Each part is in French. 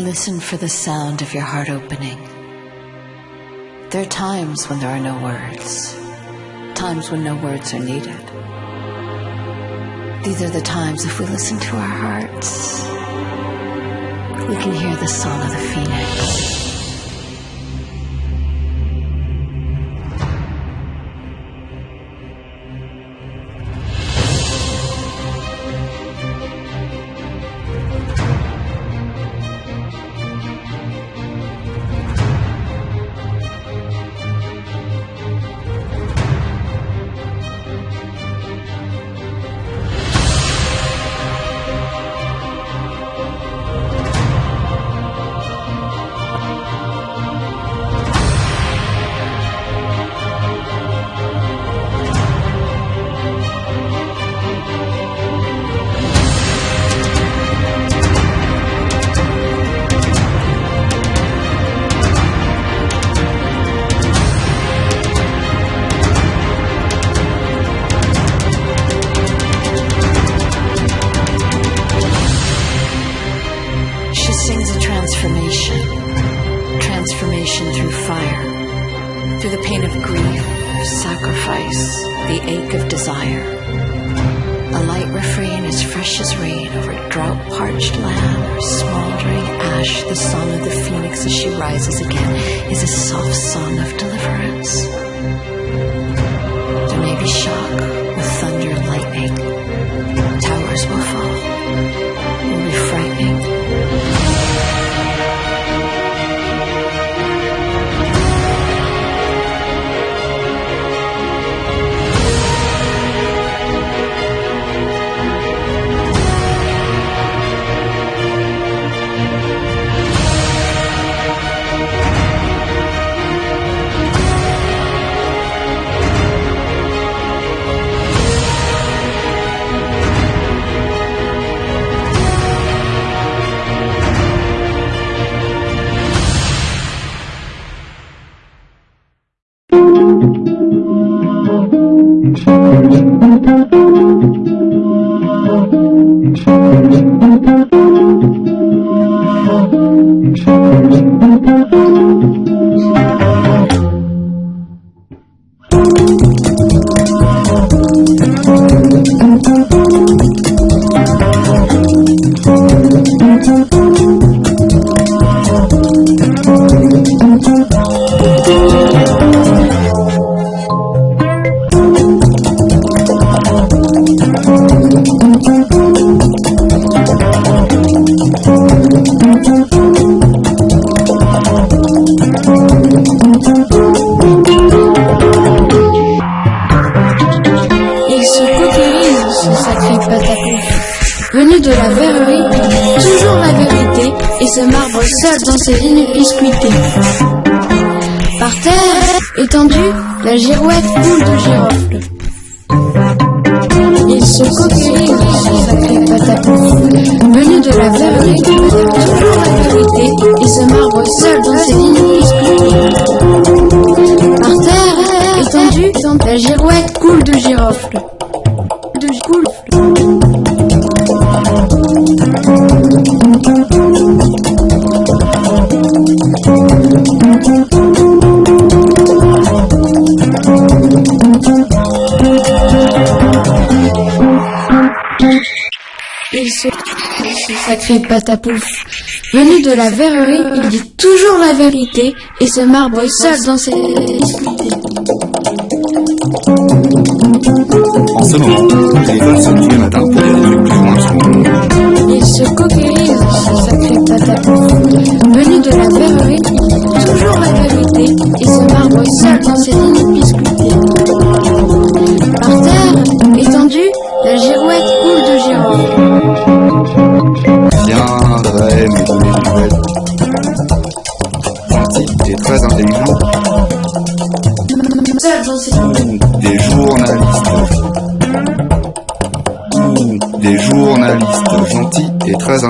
Listen for the sound of your heart opening. There are times when there are no words, times when no words are needed. These are the times if we listen to our hearts, we can hear the song of the phoenix. Sacrifice, the ache of desire. A light refrain as fresh as rain over drought-parched land or smoldering ash. The song of the phoenix as she rises again is a soft song of deliverance. There may be shock with thunder and lightning. Towers will fall. It will be frightening. Marbre seul dans ses lignes biscuitées. Par terre, étendue, la girouette coule de girofle. Il se cautérise, sacré patapouf. Venu de la verrerie, il dit toujours la vérité et se marbre seul dans ses En ce moment, le téléphone sonne tous les matins pour plus ou moins sombres. Il se coquillise, ce sacré patapouf. Venu de la verrerie, il dit toujours la vérité et se marbre seul dans ses lignes biscuitées. Par terre, étendue, la girouette coule de girofle.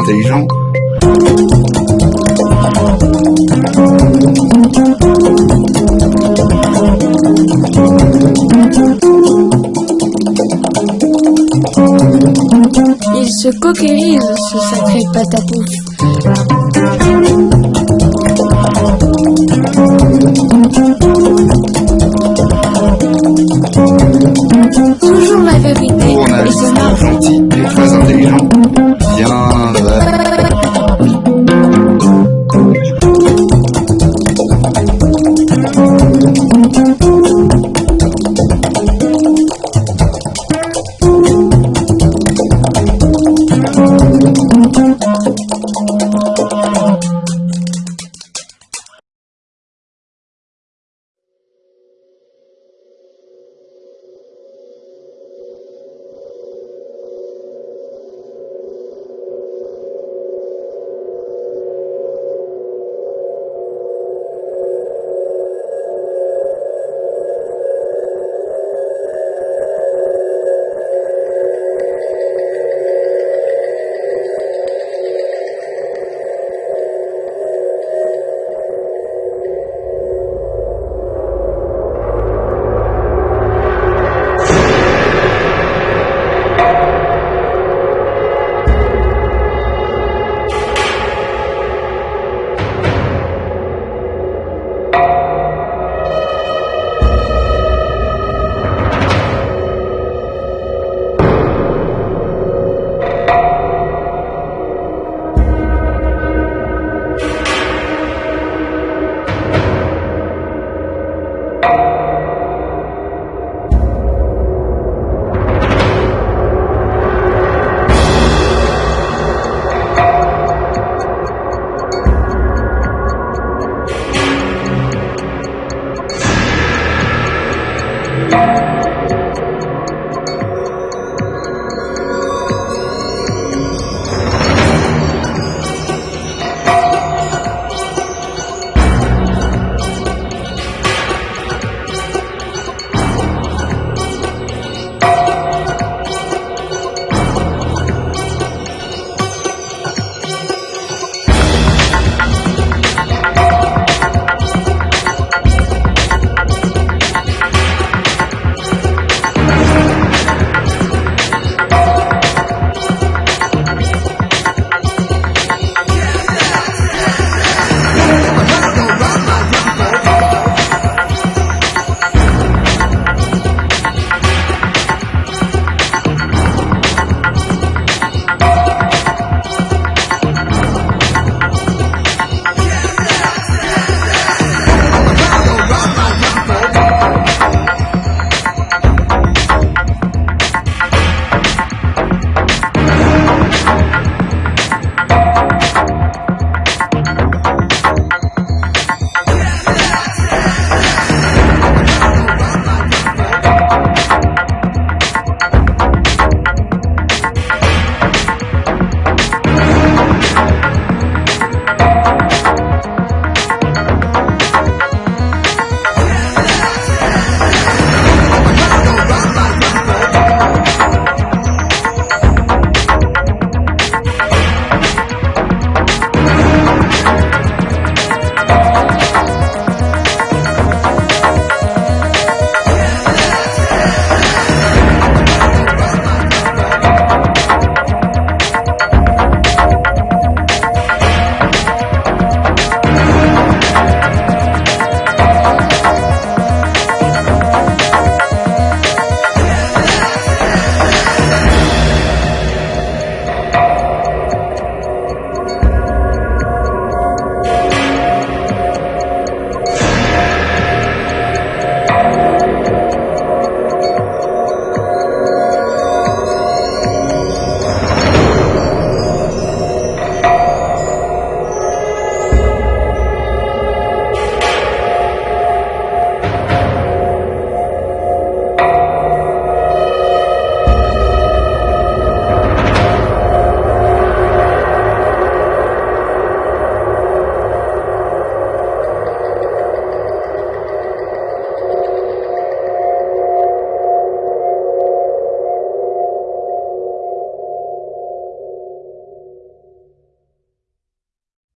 intelligent. Ils se coquérise ce sacré patapouf. Toujours la vérité. Pour et gentil et très intelligent.